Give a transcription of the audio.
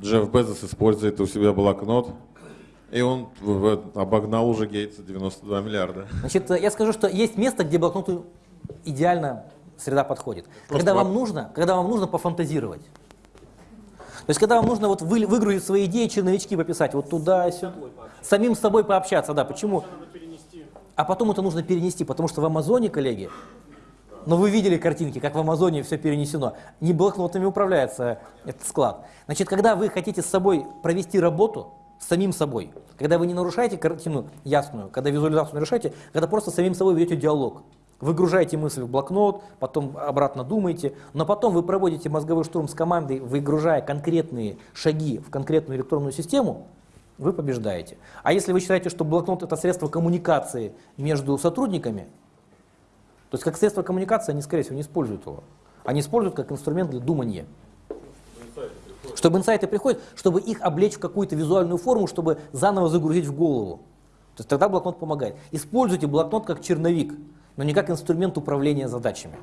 Джефф Безос использует у себя блокнот, и он обогнал уже Гейтса 92 миллиарда. Значит, э, я скажу, что есть место, где блокноту идеально среда подходит. когда вам нужно, когда вам нужно пофантазировать. То есть, когда вам нужно вот вы- выгрузить свои идеи, черновички пописать, вот туда, сюда, самим с собой пообщаться, да, почему? А потом это нужно перенести, потому что в Амазоне, коллеги, но вы видели картинки, как в Амазоне все перенесено. Не блокнотами управляется этот склад. Значит, когда вы хотите с собой провести работу, с самим собой, когда вы не нарушаете картину ясную, когда визуализацию нарушаете, когда просто с самим собой ведете диалог, выгружаете мысль в блокнот, потом обратно думаете, но потом вы проводите мозговой штурм с командой, выгружая конкретные шаги в конкретную электронную систему, вы побеждаете. А если вы считаете, что блокнот это средство коммуникации между сотрудниками, то есть как средство коммуникации они, скорее всего, не используют его. Они используют как инструмент для думания. Чтобы инсайты приходят, чтобы их облечь в какую-то визуальную форму, чтобы заново загрузить в голову. То есть тогда блокнот помогает. Используйте блокнот как черновик, но не как инструмент управления задачами.